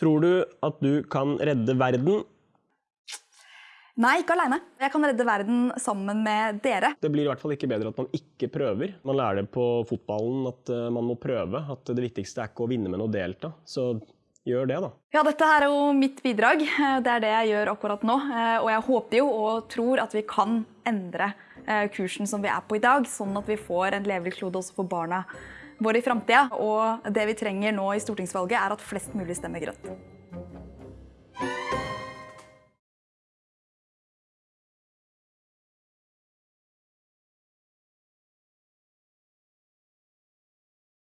Tror du at du kan redde verden? Nei, ikke alene. Jeg kan redde verden sammen med dere. Det blir i hvert fall ikke bedre at man ikke prøver. Man lærer det på fotballen at eh, man må prøve. At det viktigste er ikke å vinne, men å delta. Så gjør det, da. Ja, dette her er jo mitt bidrag. Det er det jeg gjør akkurat nå. Eh, Og jeg håper jo og tror at vi kan endre eh, kursen som vi er på i dag, sånn at vi får en levelig klode også for barna våre i framtida. Og det vi trenger nå i stortingsvalget, er at flest mulig stemmer grønt.